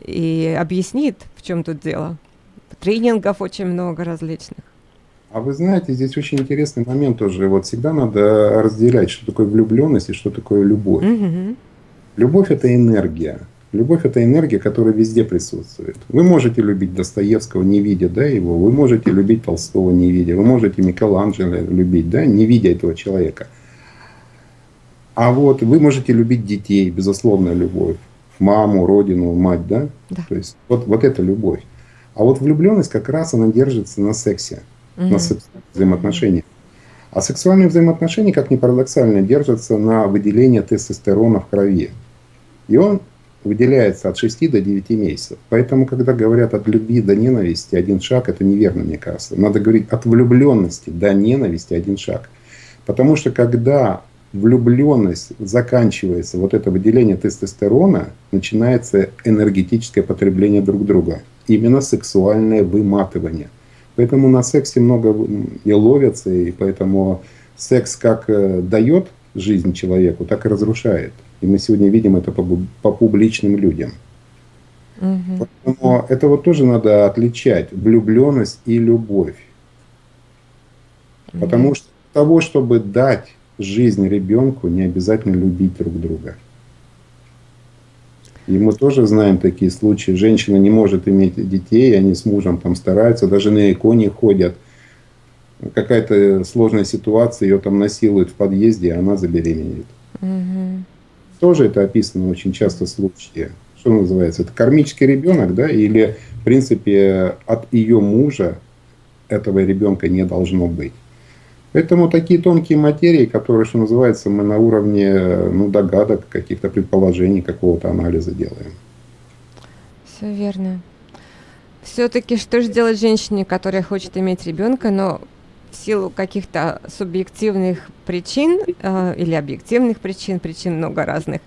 и объяснит, в чем тут дело. Тренингов очень много различных. А вы знаете, здесь очень интересный момент тоже. Вот всегда надо разделять, что такое влюбленность и что такое любовь. Угу. Любовь – это энергия. Любовь – это энергия, которая везде присутствует. Вы можете любить Достоевского, не видя да, его. Вы можете любить Толстого, не видя. Вы можете Микеланджело любить, да, не видя этого человека. А вот вы можете любить детей, безусловная любовь. Маму, родину, мать, да? да. То есть вот, вот это любовь. А вот влюбленность как раз она держится на сексе, угу. на взаимоотношениях. А сексуальные взаимоотношения, как ни парадоксально, держатся на выделении тестостерона в крови. И он выделяется от 6 до 9 месяцев. Поэтому, когда говорят от любви до ненависти один шаг, это неверно, мне кажется. Надо говорить от влюбленности до ненависти один шаг. Потому что когда влюбленность заканчивается, вот это выделение тестостерона, начинается энергетическое потребление друг друга. Именно сексуальное выматывание – Поэтому на сексе много и ловятся, и поэтому секс как э, дает жизнь человеку, так и разрушает. И мы сегодня видим это по, по публичным людям. Угу. Поэтому это вот тоже надо отличать влюбленность и любовь. Угу. Потому что того, чтобы дать жизнь ребенку, не обязательно любить друг друга. И мы тоже знаем такие случаи. Женщина не может иметь детей, они с мужем там стараются, даже на иконе ходят. Какая-то сложная ситуация, ее там насилуют в подъезде, а она забеременеет. Угу. Тоже это описано очень часто в случае. Что называется? Это кармический ребенок, да? Или, в принципе, от ее мужа этого ребенка не должно быть. Поэтому такие тонкие материи, которые, что называется, мы на уровне ну, догадок, каких-то предположений, какого-то анализа делаем. Все верно. Все-таки что же делать женщине, которая хочет иметь ребенка, но в силу каких-то субъективных причин э, или объективных причин, причин много разных,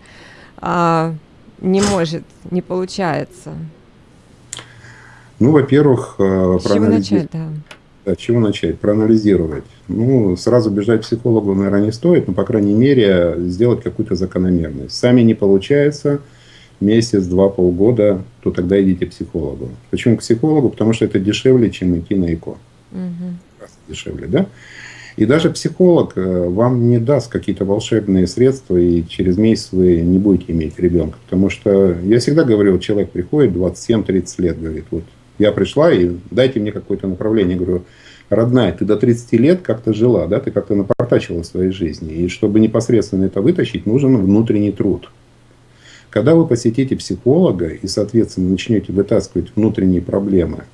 э, не может, не получается? Ну, во-первых, э, чего начать, да? Да, чего начать? Проанализировать. Ну, сразу бежать к психологу, наверное, не стоит, но, по крайней мере, сделать какую-то закономерность. Сами не получается, месяц, два, полгода, то тогда идите к психологу. Почему к психологу? Потому что это дешевле, чем идти на ЭКО. Угу. Дешевле, да? И даже психолог э, вам не даст какие-то волшебные средства, и через месяц вы не будете иметь ребенка. Потому что я всегда говорю, человек приходит 27-30 лет, говорит, вот я пришла и дайте мне какое-то направление. Я говорю, родная, ты до 30 лет как-то жила, да, ты как-то напортачила в своей жизни. И чтобы непосредственно это вытащить, нужен внутренний труд. Когда вы посетите психолога и, соответственно, начнете вытаскивать внутренние проблемы,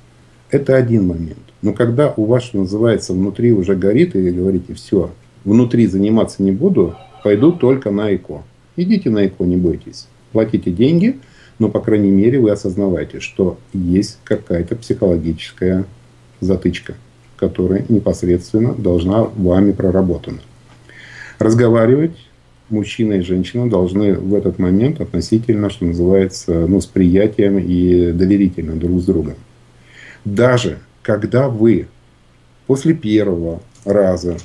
это один момент. Но когда у вас, что называется, внутри уже горит, и вы говорите, все, внутри заниматься не буду, пойду только на ЭКО. Идите на ЭКО, не бойтесь. Платите деньги – но, по крайней мере, вы осознаваете, что есть какая-то психологическая затычка, которая непосредственно должна вами проработана. Разговаривать мужчина и женщина должны в этот момент относительно, что называется, ну, с приятием и доверительно друг с другом. Даже когда вы после первого раза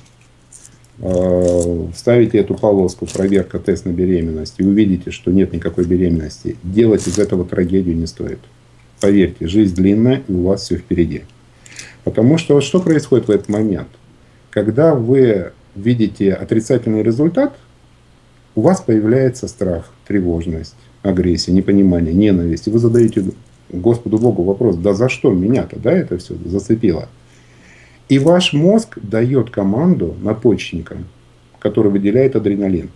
Э, ставите эту полоску проверка тест на беременность и увидите, что нет никакой беременности, делать из этого трагедию не стоит. Поверьте, жизнь длинная и у вас все впереди. Потому что что происходит в этот момент? Когда вы видите отрицательный результат, у вас появляется страх, тревожность, агрессия, непонимание, ненависть. И вы задаете Господу Богу вопрос, да за что меня-то да, это все зацепило? И ваш мозг дает команду надпочечникам, который выделяет адреналин.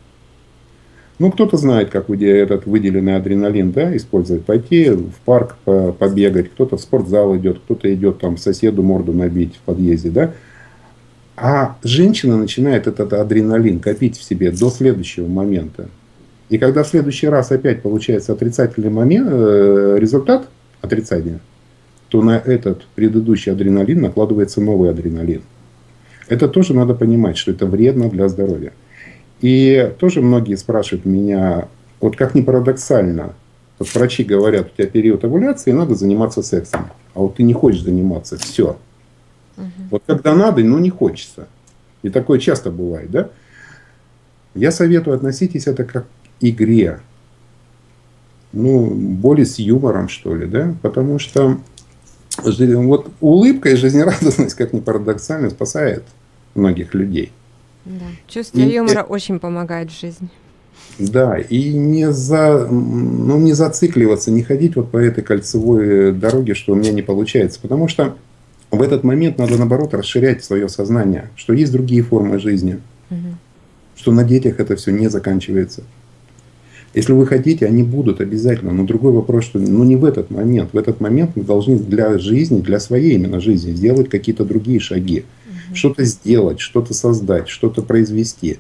Ну, кто-то знает, как этот выделенный адреналин да, использовать. Пойти в парк побегать, кто-то в спортзал идет, кто-то идет там соседу морду набить в подъезде. Да? А женщина начинает этот адреналин копить в себе до следующего момента. И когда в следующий раз опять получается отрицательный момент, э, результат отрицания, то на этот предыдущий адреналин накладывается новый адреналин. Это тоже надо понимать, что это вредно для здоровья. И тоже многие спрашивают меня, вот как ни парадоксально, вот врачи говорят, у тебя период овуляции, надо заниматься сексом. А вот ты не хочешь заниматься, все. Угу. Вот когда надо, но не хочется. И такое часто бывает, да? Я советую относитесь это как к игре. Ну, более с юмором, что ли, да? Потому что вот улыбка и жизнерадостность, как ни парадоксально, спасает многих людей. Да. Чувство и, юмора очень помогает в жизни. Да, и не, за, ну, не зацикливаться, не ходить вот по этой кольцевой дороге, что у меня не получается. Потому что в этот момент надо, наоборот, расширять свое сознание, что есть другие формы жизни, угу. что на детях это все не заканчивается. Если вы хотите, они будут обязательно. Но другой вопрос, что ну не в этот момент. В этот момент мы должны для жизни, для своей именно жизни сделать какие-то другие шаги. Угу. Что-то сделать, что-то создать, что-то произвести.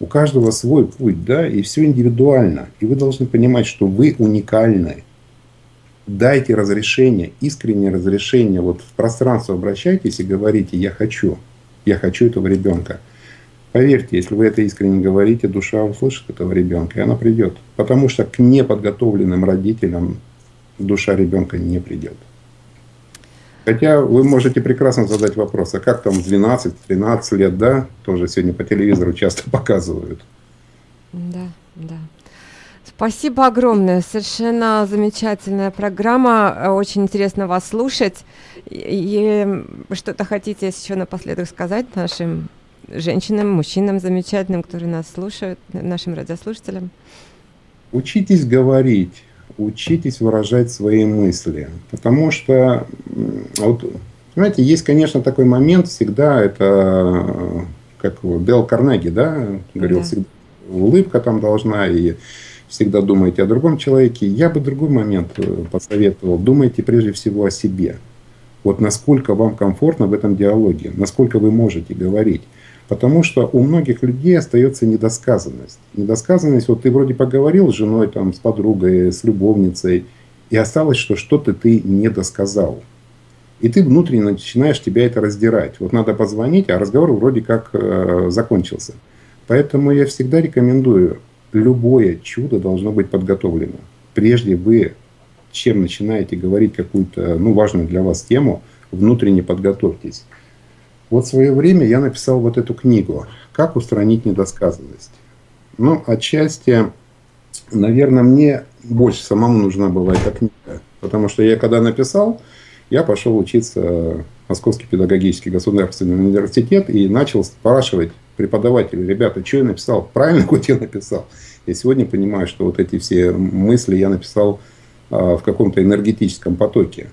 У каждого свой путь, да, и все индивидуально. И вы должны понимать, что вы уникальны. Дайте разрешение, искреннее разрешение. Вот в пространство обращайтесь и говорите, я хочу, я хочу этого ребенка. Поверьте, если вы это искренне говорите, душа услышит этого ребенка, и она придет. Потому что к неподготовленным родителям душа ребенка не придет. Хотя вы можете прекрасно задать вопрос, а как там 12-13 лет, да, тоже сегодня по телевизору часто показывают. Да, да. Спасибо огромное. Совершенно замечательная программа. Очень интересно вас слушать. И что-то хотите еще напоследок сказать нашим женщинам, мужчинам замечательным, которые нас слушают, нашим радиослушателям? Учитесь говорить, учитесь выражать свои мысли. Потому что, вот, знаете, есть, конечно, такой момент всегда, это как Дел Карнеги, да, говорил, да. всегда улыбка там должна, и всегда думаете о другом человеке. Я бы другой момент э, посоветовал. Думайте прежде всего о себе. Вот насколько вам комфортно в этом диалоге, насколько вы можете говорить. Потому что у многих людей остается недосказанность. Недосказанность, вот ты вроде поговорил с женой, там, с подругой, с любовницей, и осталось, что что-то ты не досказал. И ты внутренне начинаешь тебя это раздирать. Вот надо позвонить, а разговор вроде как э, закончился. Поэтому я всегда рекомендую, любое чудо должно быть подготовлено. Прежде вы, чем начинаете говорить какую-то ну, важную для вас тему, внутренне подготовьтесь. Вот в свое время я написал вот эту книгу «Как устранить недосказанность». Ну, отчасти, наверное, мне больше самому нужна была эта книга. Потому что я когда написал, я пошел учиться в Московский педагогический государственный университет и начал спрашивать преподавателей, ребята, что я написал, правильно хоть я написал. Я сегодня понимаю, что вот эти все мысли я написал а, в каком-то энергетическом потоке.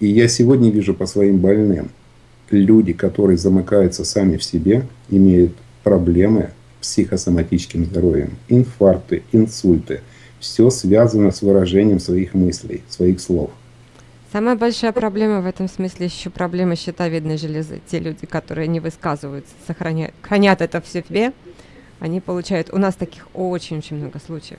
И я сегодня вижу по своим больным – люди, которые замыкаются сами в себе, имеют проблемы с психосоматическим здоровьем, инфаркты, инсульты. Все связано с выражением своих мыслей, своих слов. Самая большая проблема в этом смысле еще проблема щитовидной железы. Те люди, которые не высказываются, сохраняют, хранят это в себе, они получают... У нас таких очень-очень много случаев.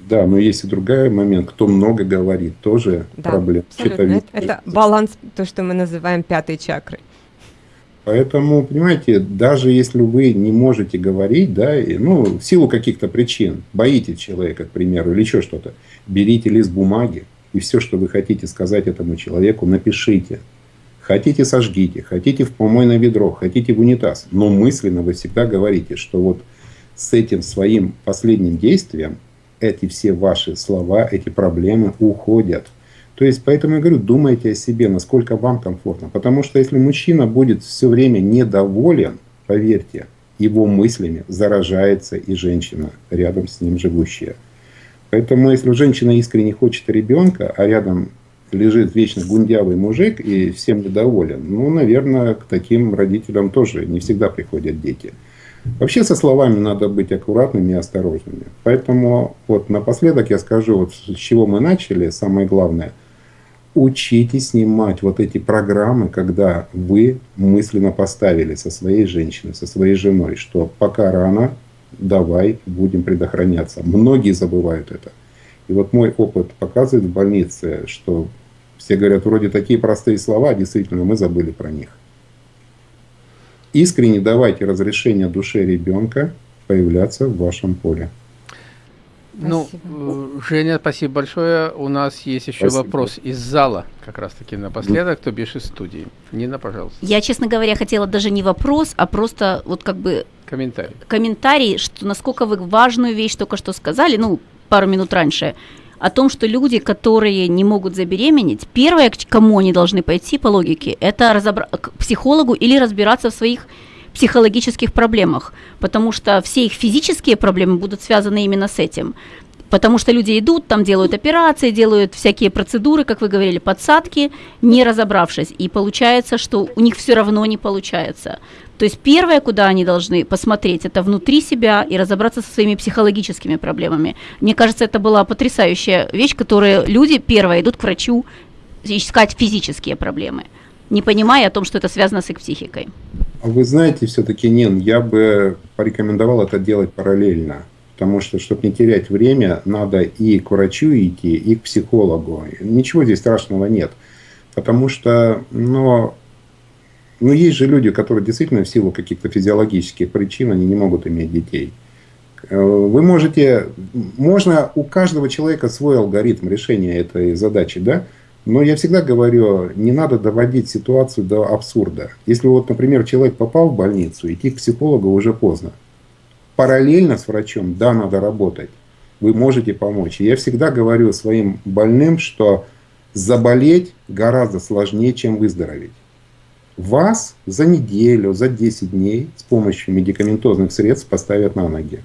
Да, но есть и другой момент, кто много говорит, тоже да, проблема. Это, это баланс, то, что мы называем пятой чакрой. Поэтому, понимаете, даже если вы не можете говорить, да, и, ну, в силу каких-то причин, боитесь человека, к примеру, или еще что-то, берите лист бумаги, и все, что вы хотите сказать этому человеку, напишите. Хотите, сожгите, хотите в помойное ведро, хотите в унитаз. Но мысленно вы всегда говорите, что вот с этим своим последним действием эти все ваши слова, эти проблемы уходят. То есть, поэтому я говорю, думайте о себе, насколько вам комфортно. Потому что если мужчина будет все время недоволен, поверьте, его мыслями заражается и женщина, рядом с ним живущая. Поэтому, если женщина искренне хочет ребенка, а рядом лежит вечно гундявый мужик и всем недоволен, ну, наверное, к таким родителям тоже не всегда приходят дети. Вообще со словами надо быть аккуратными и осторожными. Поэтому вот напоследок я скажу, вот с чего мы начали, самое главное – учитесь снимать вот эти программы, когда вы мысленно поставили со своей женщиной, со своей женой, что пока рано, давай будем предохраняться. Многие забывают это. И вот мой опыт показывает в больнице, что все говорят, вроде такие простые слова, действительно мы забыли про них. Искренне давайте разрешение душе ребенка появляться в вашем поле. Ну, э, Женя, спасибо большое. У нас есть еще спасибо. вопрос из зала, как раз таки напоследок, то бишь из студии. Нина, пожалуйста. Я, честно говоря, хотела даже не вопрос, а просто вот как бы... Комментарий. Комментарий, что насколько вы важную вещь только что сказали, ну, пару минут раньше, о том, что люди, которые не могут забеременеть, первое, к кому они должны пойти по логике, это разобра- к психологу или разбираться в своих психологических проблемах, потому что все их физические проблемы будут связаны именно с этим. Потому что люди идут, там делают операции, делают всякие процедуры, как вы говорили, подсадки, не разобравшись. И получается, что у них все равно не получается. То есть первое, куда они должны посмотреть, это внутри себя и разобраться со своими психологическими проблемами. Мне кажется, это была потрясающая вещь, которую люди первое идут к врачу искать физические проблемы, не понимая о том, что это связано с их психикой. А вы знаете, все-таки, Нин, я бы порекомендовал это делать параллельно. Потому что, чтобы не терять время, надо и к врачу идти, и к психологу. Ничего здесь страшного нет. Потому что, ну, ну, есть же люди, которые действительно в силу каких-то физиологических причин, они не могут иметь детей. Э, вы можете, можно у каждого человека свой алгоритм решения этой задачи, да? Но я всегда говорю, не надо доводить ситуацию до абсурда. Если вот, например, человек попал в больницу, идти к психологу уже поздно. Параллельно с врачом, да, надо работать. вы можете помочь. Я всегда говорю своим больным, что заболеть гораздо сложнее, чем выздороветь. Вас за неделю, за 10 дней с помощью медикаментозных средств поставят на ноги.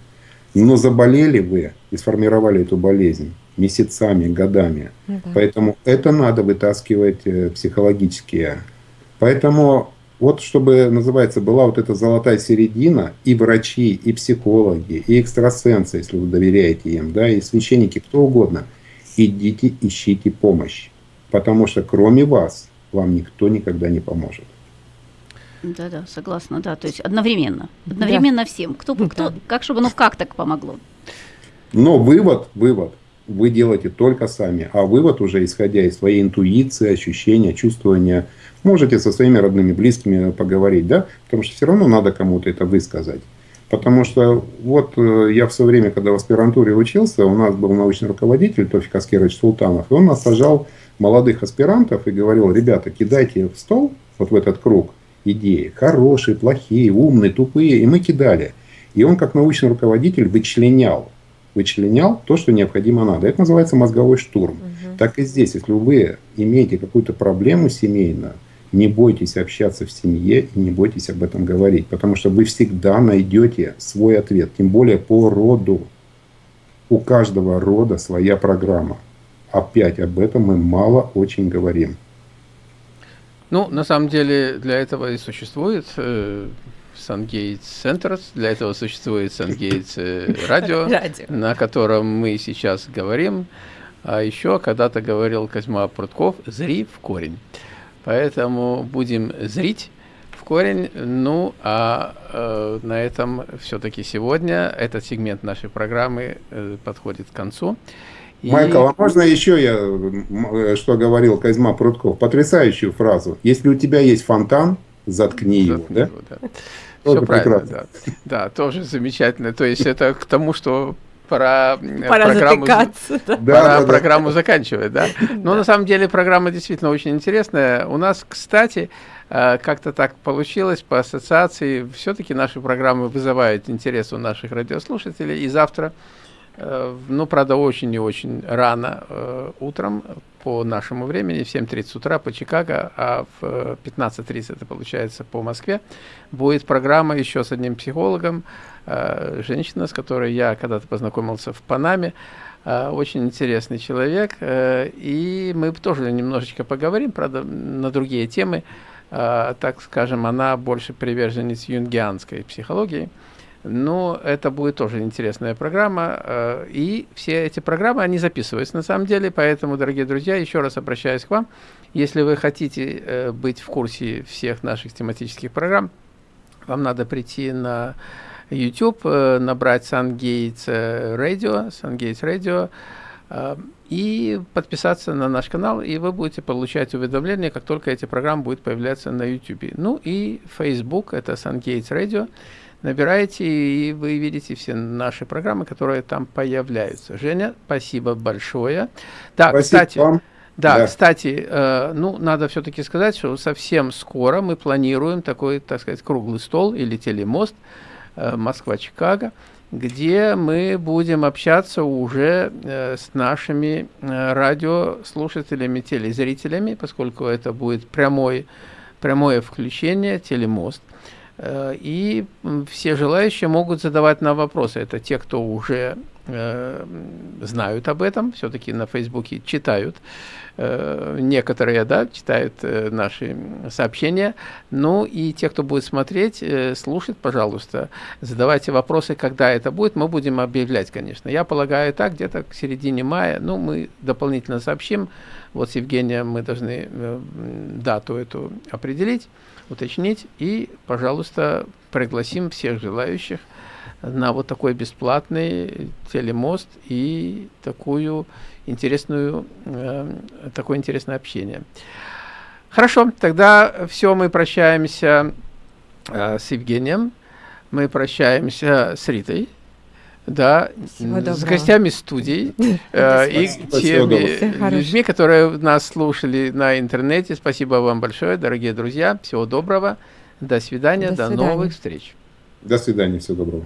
Но заболели вы и сформировали эту болезнь месяцами, годами. Ну, да. Поэтому это надо вытаскивать э, психологически. Поэтому вот чтобы, называется, была вот эта золотая середина, и врачи, и психологи, и экстрасенсы, если вы доверяете им, да, и священники, кто угодно, идите, ищите помощь. Потому что кроме вас, вам никто никогда не поможет. Да, да, согласна, да. То есть одновременно. Одновременно да. всем. Кто, кто, да. как, чтобы, ну как так помогло? Но вывод, вывод вы делаете только сами. А вывод уже исходя из своей интуиции, ощущения, чувствования – Можете со своими родными, близкими поговорить, да? Потому что все равно надо кому-то это высказать. Потому что вот э, я в свое время, когда в аспирантуре учился, у нас был научный руководитель Тофик Аскерович Султанов, и он нас сажал молодых аспирантов и говорил, ребята, кидайте в стол, вот в этот круг, идеи, хорошие, плохие, умные, тупые, и мы кидали. И он как научный руководитель вычленял, вычленял то, что необходимо надо. Это называется мозговой штурм. Угу. Так и здесь, если вы имеете какую-то проблему семейную, не бойтесь общаться в семье и не бойтесь об этом говорить, потому что вы всегда найдете свой ответ, тем более по роду. У каждого рода своя программа. Опять об этом мы мало очень говорим. Ну, на самом деле, для этого и существует э, Сангейтс Центрс, для этого существует Сангейтс э, радио, на котором мы сейчас говорим. А еще когда-то говорил Козьма Прутков «Зри в корень». Поэтому будем зрить в корень. Ну, а э, на этом все-таки сегодня этот сегмент нашей программы э, подходит к концу. И... Майкл, а можно еще я, э, что говорил Козьма Прутков, потрясающую фразу. Если у тебя есть фонтан, заткни, заткни его. Да? его да. Все правильно, да. да, тоже замечательно. То есть это к тому, что пора, э, пора программу, затыкаться, да. пора да, программу да. заканчивать, да. Но на самом деле программа действительно очень интересная. У нас, кстати, э, как-то так получилось по ассоциации, все-таки наши программы вызывают интерес у наших радиослушателей. И завтра, ну, правда, очень и очень рано утром по нашему времени, в 7.30 утра по Чикаго, а в 15.30 это получается по Москве, будет программа еще с одним психологом, Э, женщина, с которой я когда-то познакомился в Панаме. Э, очень интересный человек. Э, и мы тоже немножечко поговорим, правда, на другие темы. Так скажем, она больше приверженец юнгианской психологии. Но это будет тоже интересная программа. И все эти программы, они записываются на самом деле. Поэтому, дорогие друзья, еще раз обращаюсь к вам. Если вы хотите быть в курсе всех наших тематических программ, вам надо прийти на YouTube, э, набрать SunGates э, Radio, SunGates Radio, э, и подписаться на наш канал, и вы будете получать уведомления, как только эти программы будут появляться на YouTube. Ну и Facebook, это SunGates Radio. Набираете, и вы видите все наши программы, которые там появляются. Женя, спасибо большое. Да, спасибо кстати, вам. Да, да, кстати, э, ну, надо все-таки сказать, что совсем скоро мы планируем такой, так сказать, круглый стол или телемост, Э, Москва-Чикаго, где мы будем общаться уже э, с нашими э, радиослушателями, телезрителями, поскольку это будет прямой, прямое включение, телемост. И все желающие могут задавать нам вопросы. Это те, кто уже э, знают об этом, все-таки на Фейсбуке читают. Э, некоторые, да, читают э, наши сообщения. Ну и те, кто будет смотреть, э, слушать, пожалуйста, задавайте вопросы, когда это будет. Мы будем объявлять, конечно. Я полагаю, так, где-то к середине мая. Ну, мы дополнительно сообщим. Вот с Евгением мы должны дату эту определить, уточнить. И, пожалуйста, пригласим всех желающих на вот такой бесплатный телемост и такую интересную, э, такое интересное общение. Хорошо, тогда все, мы прощаемся э, с Евгением, мы прощаемся с Ритой, да, с гостями студии э, и теми людьми, которые нас слушали на интернете. Спасибо вам большое, дорогие друзья. Всего доброго. До свидания, до, до свидания. новых встреч. До свидания, всего доброго.